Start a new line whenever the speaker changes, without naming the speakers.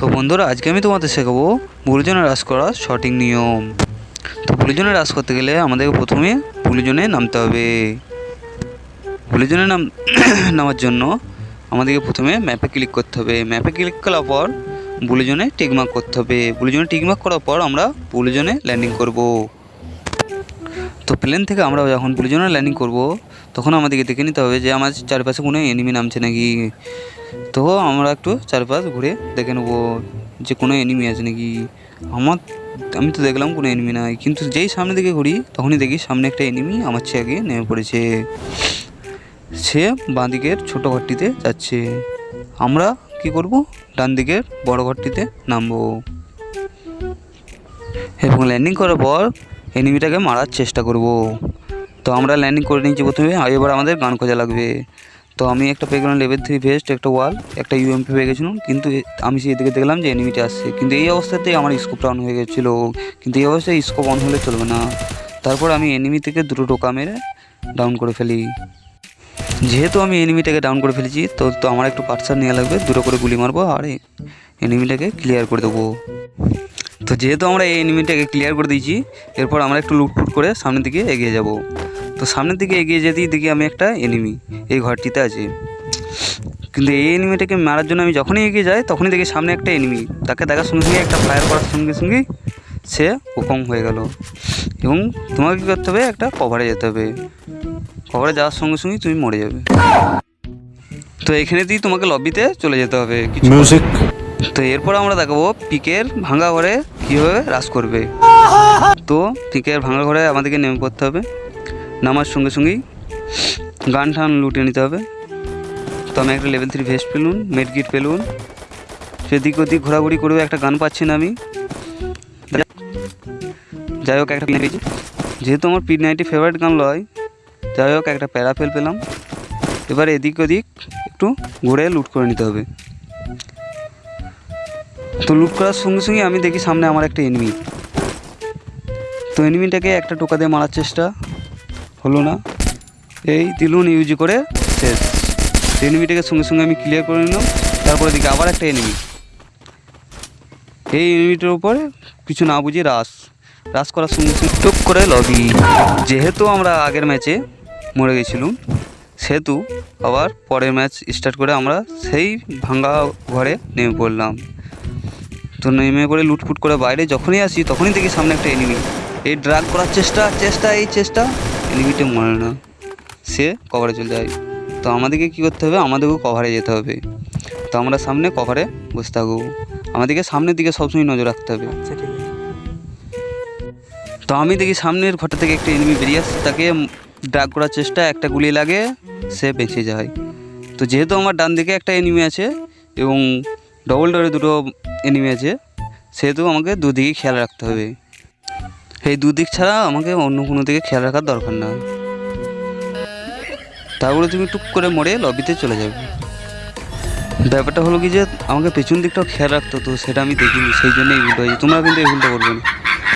তো বন্ধুরা, আজকে আমি তোমাদের শেখাবো পুলিজনে হ্রাস করার সঠিক নিয়ম। তো পুলিজনে হ্রাস করতে গেলে আমাদেরকে প্রথমে পুলিজনে নামতে হবে। পুলিজনে নাম নামার জন্য আমাদেরকে প্রথমে ম্যাপে ক্লিক করতে হবে। ম্যাপে ক্লিক করার পর বুলিজনে টিকমার্ক করতে হবে। বুলিজনে টিকমার্ক করার পর আমরা বুলিজনে ল্যান্ডিং করব। তো প্লেন থেকে আমরা যখন বুলুজনে ল্যান্ডিং করব, তখন আমাদেরকে দেখে নিতে হবে যে আমার চারপাশে কোনো এনিমি নামছে নাকি। তো আমরা একটু চারপাশ ঘুরে দেখে নেব যে কোনো এনিমি আছে নাকি। আমার, আমি তো দেখলাম কোনো এনিমি নাই, কিন্তু যেই সামনে দিকে ঘুরি, তখনই দেখি সামনে একটা এনিমি আমার চেয়ে আগে নেমে পড়েছে। সে বাঁ দিকের ছোটো ঘরটিতে যাচ্ছে। আমরা কি করব? ডান দিকের বড় ঘরটিতে নামবো। এবং ল্যান্ডিং করার পর এনিমিটাকে মারার চেষ্টা করব। তো আমরা ল্যান্ডিং করে নিয়েছি প্রথমে, আর এবার আমাদের গান খোঁজা লাগবে। তো আমি একটা পেয়ে গেলাম লেভেল থ্রি ভেস্ট একটা ওয়াল একটা ইউএমপি পেয়ে গেছিলাম, কিন্তু আমি সেই দিকে দেখলাম যে এনিমিটা আসছে। কিন্তু এই অবস্থাতেই আমার স্কোপটা অন হয়ে গেছিল। কিন্তু এই অবস্থায় স্কোপ অন হলে চলবে না। তারপর আমি এনিমি থেকে দুটো টোকা মেরে ডাউন করে ফেলি। যেহেতু আমি এনিমিটাকে ডাউন করে ফেলেছি, তো তো আমার একটু পার্সার নেওয়া লাগবে, দুটো করে গুলি মারবো, আর এনিমিটাকে ক্লিয়ার করে দেবো। তো যেহেতু আমরা এই এনিমিটাকে ক্লিয়ার করে দিয়েছি, এরপর আমরা একটু লুটফুট করে সামনের দিকে এগিয়ে যাব। তো সামনের দিকে এগিয়ে যেতেই দেখি আমি একটা এনিমি এই ঘরটিতে আছে। কিন্তু এই এনিমিটাকে মারার জন্য আমি যখনই এগিয়ে যাই, তখনই দেখি সামনে একটা এনিমি তাকে দেখার সঙ্গে সঙ্গে, একটা ফায়ার করার সঙ্গে সঙ্গেই সে ওকম হয়ে গেল। এবং তোমাকে কী করতে হবে? একটা কভারে যেতে হবে। কভারে যাওয়ার সঙ্গে সঙ্গেই তুমি মরে যাবে। তো এখানে দিয়ে তোমাকে লবিতে চলে যেতে হবে। কিছু
music.
তো এরপর আমরা দেখাবো পিকের ভাঙা ঘরে কীভাবে রাস করবে। তো পিকের ভাঙা ঘরে আমাদেরকে নেমে পড়তে হবে। নামার সঙ্গে সঙ্গেই গান টান লুটে নিতে হবে। তো আমি একটা লেভেল থ্রি ভেস্ট পেলুন মেডকিট পেলুন। সেদিক ওদিক ঘোরাঘুরি করবে একটা গান পাচ্ছি না আমি। যাই হোক, একটা পেয়েছি যেহেতু আমার পি নাইনটি ফেভারিট গান লয়, যাই হোক, একটা প্যারাফেল পেলাম। এবার এদিক ওদিক একটু ঘুরে লুট করে নিতে হবে। তো লুট করার সঙ্গে সঙ্গে আমি দেখি সামনে আমার একটা এনিমি তো এনিমিটাকে একটা টোকা দিয়ে মারার চেষ্টা হলো না। এই দিলুন ইউজ করে শেষ। এনিমিটাকে সঙ্গে সঙ্গে আমি ক্লিয়ার করে নিলাম। তারপরে দিকে আবার একটা এনিমি এই এনিমিটার উপরে কিছু না বুঝি রাস রাস করার সঙ্গে সঙ্গে টুক করে লবি যেহেতু আমরা আগের ম্যাচে মরে গেছিলাম, সেহেতু আবার পরের ম্যাচ স্টার্ট করে আমরা সেই ভাঙ্গা ঘরে নেমে পড়লাম। তো নেমে পড়ে লুটফুট করে বাইরে যখনই আসি তখনই দেখি সামনে একটা এনিমি এই ড্রাগ করার চেষ্টা চেষ্টা এই চেষ্টা এনিমিটা মরে না। সে কভারে চলে যায়। তো আমাদেরকে কী করতে হবে? আমাদেরকেও কভারে যেতে হবে। তো আমরা সামনে কভারে বসে থাকব। আমাদেরকে সামনের দিকে সবসময় নজর রাখতে হবে। তো আমি দেখি সামনের ঘরটা থেকে একটা এনিমি বেরিয়ে আসছে তাকে ড্রাগ করার চেষ্টা একটা গুলি লাগে সে বেঁচে যায়। তো যেহেতু আমার ডান দিকে একটা এনিমি আছে এবং ডবল ডোরে দুটো এনিমি আছে। সেহেতু আমাকে দুদিকে খেয়াল রাখতে হবে। এই দুদিক ছাড়া আমাকে অন্য কোনো দিকে খেয়াল রাখার দরকার না। তারপরে তুমি টুক করে মরে লবিতে চলে যাবে। ব্যাপারটা হলো কি যে, আমাকে পেছন দিকটাও খেয়াল রাখতো তো সেটা আমি দেখিনি। সেই জন্য এই ভুলটা হয়েছে। তোমরা কিন্তু এই ভুলটা করবে না।